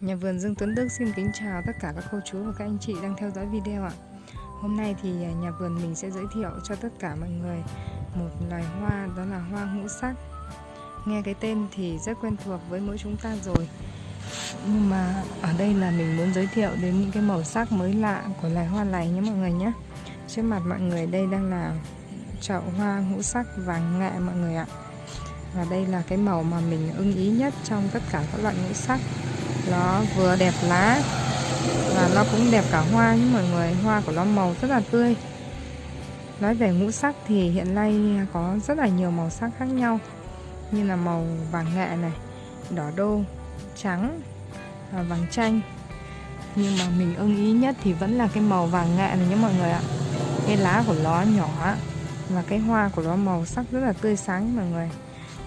Nhà vườn Dương Tuấn Đức xin kính chào tất cả các cô chú và các anh chị đang theo dõi video ạ. Hôm nay thì à, nhà vườn mình sẽ giới thiệu cho tất cả mọi người một loài hoa, đó là hoa ngũ sắc. Nghe cái tên thì rất quen thuộc với mỗi chúng ta rồi. Nhưng mà ở đây là mình muốn giới thiệu đến những cái màu sắc mới lạ của loài hoa này nhé mọi người nhé. Trước mặt mọi người đây đang là chậu hoa ngũ sắc vàng nghệ mọi người ạ. Và đây là cái màu mà mình ưng ý nhất trong tất cả các loại ngũ sắc nó vừa đẹp lá và nó cũng đẹp cả hoa nhé mọi người, hoa của nó màu rất là tươi. Nói về ngũ sắc thì hiện nay có rất là nhiều màu sắc khác nhau, như là màu vàng nghệ này, đỏ đô, trắng và vàng chanh. Nhưng mà mình ưng ý nhất thì vẫn là cái màu vàng nghệ này nhé mọi người ạ. Cái lá của nó nhỏ và cái hoa của nó màu sắc rất là tươi sáng mọi người.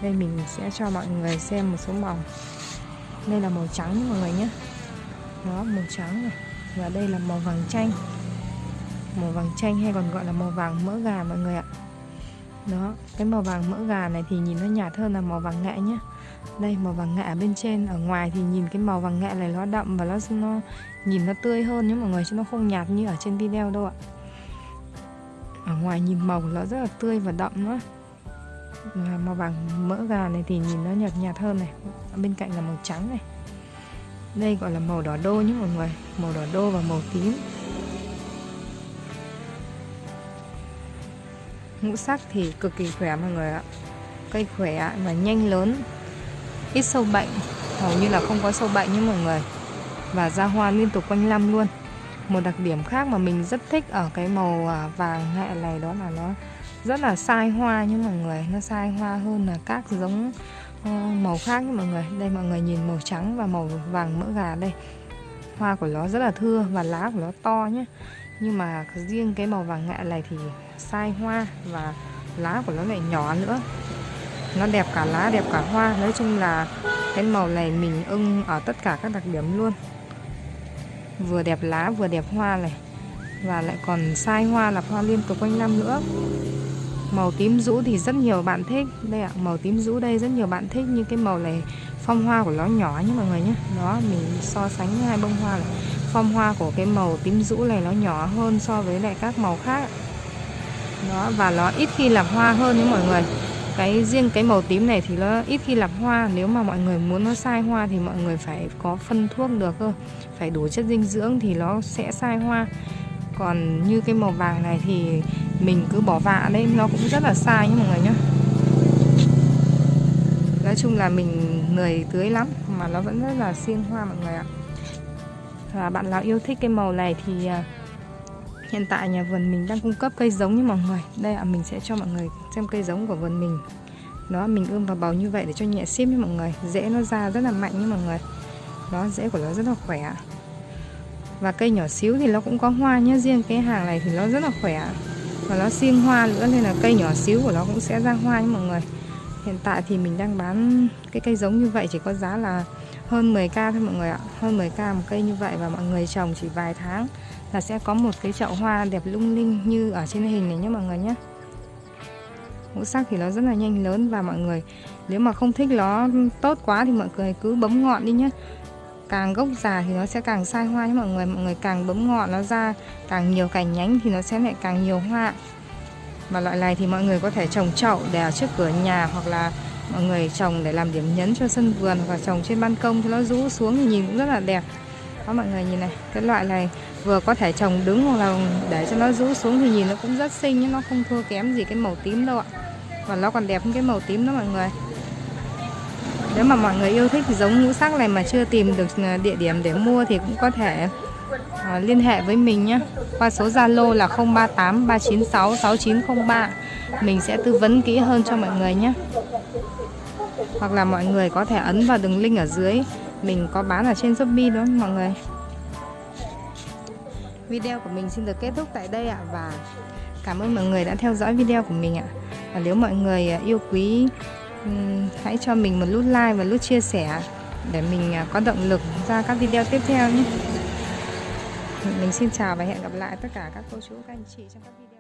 Đây mình sẽ cho mọi người xem một số màu đây là màu trắng nha mọi người nhé. Đó, màu trắng này. Và đây là màu vàng chanh. Màu vàng chanh hay còn gọi là màu vàng mỡ gà mọi người ạ. Đó, cái màu vàng mỡ gà này thì nhìn nó nhạt hơn là màu vàng nghệ nhé. Đây, màu vàng nghệ bên trên. Ở ngoài thì nhìn cái màu vàng nghệ này nó đậm và nó nó nhìn nó tươi hơn nhé mọi người, chứ nó không nhạt như ở trên video đâu ạ. Ở ngoài nhìn màu nó rất là tươi và đậm nữa màu vàng mỡ gà này thì nhìn nó nhạt nhạt hơn này. Bên cạnh là màu trắng này. Đây gọi là màu đỏ đô nhé mọi người. Màu đỏ đô và màu tím. Ngũ sắc thì cực kỳ khỏe mọi người ạ. Cây khỏe và nhanh lớn. Ít sâu bệnh. Hầu như là không có sâu bệnh nhé mọi người. Và ra hoa liên tục quanh năm luôn. Một đặc điểm khác mà mình rất thích ở cái màu à, vàng hẹ này đó là nó rất là sai hoa nha mọi người, nó sai hoa hơn là các giống ờ, màu khác nha mọi người. Đây, mọi người nhìn màu trắng và màu vàng mỡ gà đây. Hoa của nó rất là thưa và lá của nó to nhé. Nhưng mà riêng cái màu vàng ngạ này thì sai hoa và lá của nó lại nhỏ nữa. Nó đẹp cả lá, đẹp cả hoa. Nói chung là cái màu này mình ưng ở tất cả các đặc điểm luôn. Vừa đẹp lá, vừa đẹp hoa này. Và lại còn sai hoa là hoa liên tục quanh năm nữa. Màu tím rũ thì rất nhiều bạn thích. Đây ạ, màu tím rũ đây rất nhiều bạn thích Nhưng cái màu này phong hoa của nó nhỏ nhé mọi người nhé. Đó, mình so sánh hai bông hoa này. Phong hoa của cái màu tím rũ này nó nhỏ hơn so với lại các màu khác. Đó, và nó ít khi làm hoa hơn nhé mọi người. Cái riêng cái màu tím này thì nó ít khi làm hoa. Nếu mà mọi người muốn nó sai hoa thì mọi người phải có phân thuốc được cơ. Phải đủ chất dinh dưỡng thì nó sẽ sai hoa còn như cái màu vàng này thì mình cứ bỏ vạ đấy, nó cũng rất là sai nhé mọi người nhé nói chung là mình lười tưới lắm, mà nó vẫn rất là xiên hoa mọi người ạ. Và bạn nào yêu thích cái màu này thì à, hiện tại nhà vườn mình đang cung cấp cây giống như mọi người. Đây ạ, mình sẽ cho mọi người xem cây giống của vườn mình. Đó, mình ươm vào bầu như vậy để cho nhẹ ship với mọi người. Dễ nó ra rất là mạnh như mọi người. Đó, rễ của nó rất là khỏe và cây nhỏ xíu thì nó cũng có hoa nhé riêng cái hàng này thì nó rất là khỏe. Và nó xiên hoa nữa, nên là cây nhỏ xíu của nó cũng sẽ ra hoa nha mọi người. Hiện tại thì mình đang bán cái cây giống như vậy, chỉ có giá là hơn 10k thôi mọi người ạ. Hơn 10k một cây như vậy và mọi người trồng chỉ vài tháng là sẽ có một cái chậu hoa đẹp lung linh như ở trên hình này nhé mọi người nhé ngũ sắc thì nó rất là nhanh lớn và mọi người, nếu mà không thích nó tốt quá thì mọi người cứ bấm ngọn đi nhé càng gốc già thì nó sẽ càng sai hoa nhé mọi người mọi người càng bấm ngọn nó ra, càng nhiều cành nhánh thì nó sẽ lại càng nhiều hoa. Và loại này thì mọi người có thể trồng chậu để ở trước cửa nhà hoặc là mọi người trồng để làm điểm nhấn cho sân vườn và trồng trên ban công cho nó rũ xuống thì nhìn cũng rất là đẹp. Đó, mọi người nhìn này, cái loại này vừa có thể trồng đứng hoặc là để cho nó rũ xuống thì nhìn nó cũng rất xinh, nhưng nó không thua kém gì cái màu tím đâu ạ. Và nó còn đẹp hơn cái màu tím đó mọi người nếu mà mọi người yêu thích giống ngũ sắc này mà chưa tìm được ờ, địa điểm để mua thì cũng có thể uh, liên hệ với mình nhé. Qua số Zalo là 038 396 6903 mình sẽ tư vấn kỹ hơn cho mọi người nhé. Hoặc là mọi người có thể ấn vào đường link ở dưới. Mình có bán ở trên Shopee đó mọi người? Video của mình xin được kết thúc tại đây ạ và cảm ơn mọi người đã theo dõi video của mình ạ. Và nếu mọi người ờ, yêu quý Ừ, hãy cho mình một nút like và nút chia sẻ để mình à, có động lực ra các video tiếp theo nhé. Mình xin chào và hẹn gặp lại tất cả các cô chú, các anh chị trong các video.